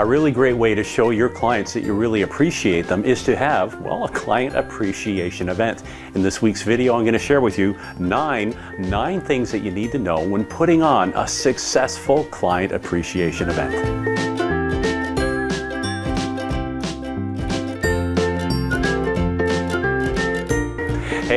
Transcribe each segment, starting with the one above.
A really great way to show your clients that you really appreciate them is to have, well, a client appreciation event. In this week's video, I'm going to share with you nine, nine things that you need to know when putting on a successful client appreciation event.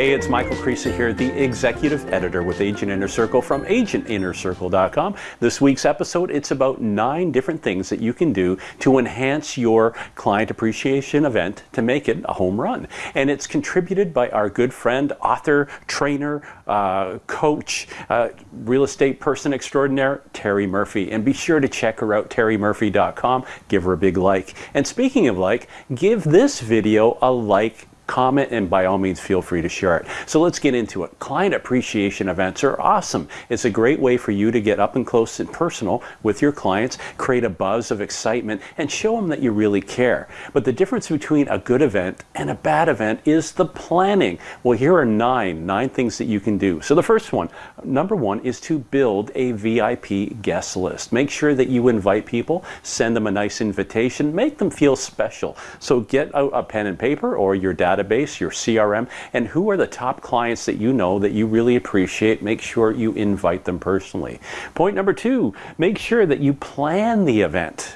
Hey, it's Michael Creasy here, the executive editor with Agent Inner Circle from agentinnercircle.com. This week's episode, it's about nine different things that you can do to enhance your client appreciation event to make it a home run. And it's contributed by our good friend, author, trainer, uh, coach, uh, real estate person extraordinaire, Terry Murphy. And be sure to check her out, terrymurphy.com. Give her a big like. And speaking of like, give this video a like comment, and by all means, feel free to share it. So let's get into it. Client appreciation events are awesome. It's a great way for you to get up and close and personal with your clients, create a buzz of excitement, and show them that you really care. But the difference between a good event and a bad event is the planning. Well, here are nine, nine things that you can do. So the first one, number one, is to build a VIP guest list. Make sure that you invite people, send them a nice invitation, make them feel special. So get out a pen and paper or your data database, your CRM, and who are the top clients that you know that you really appreciate. Make sure you invite them personally. Point number two, make sure that you plan the event,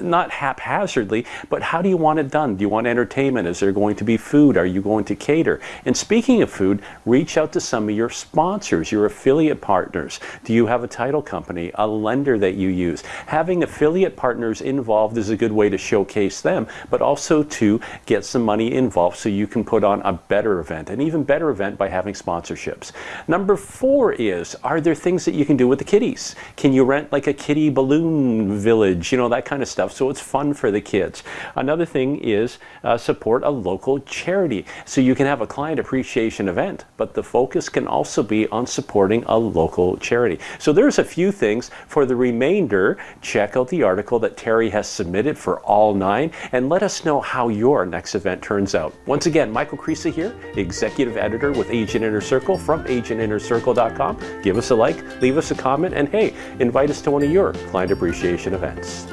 not haphazardly, but how do you want it done? Do you want entertainment? Is there going to be food? Are you going to cater? And speaking of food, reach out to some of your sponsors, your affiliate partners. Do you have a title company, a lender that you use? Having affiliate partners involved is a good way to showcase them, but also to get some money involved so you can put on a better event, an even better event by having sponsorships. Number four is, are there things that you can do with the kiddies? Can you rent like a kiddie balloon village, you know, that kind of stuff, so it's fun for the kids. Another thing is uh, support a local charity. So you can have a client appreciation event, but the focus can also be on supporting a local charity. So there's a few things. For the remainder, check out the article that Terry has submitted for all nine and let us know how your next event turns out. Once once again, Michael Creasy here, Executive Editor with Agent Inner Circle from agentinnercircle.com. Give us a like, leave us a comment, and hey, invite us to one of your client appreciation events.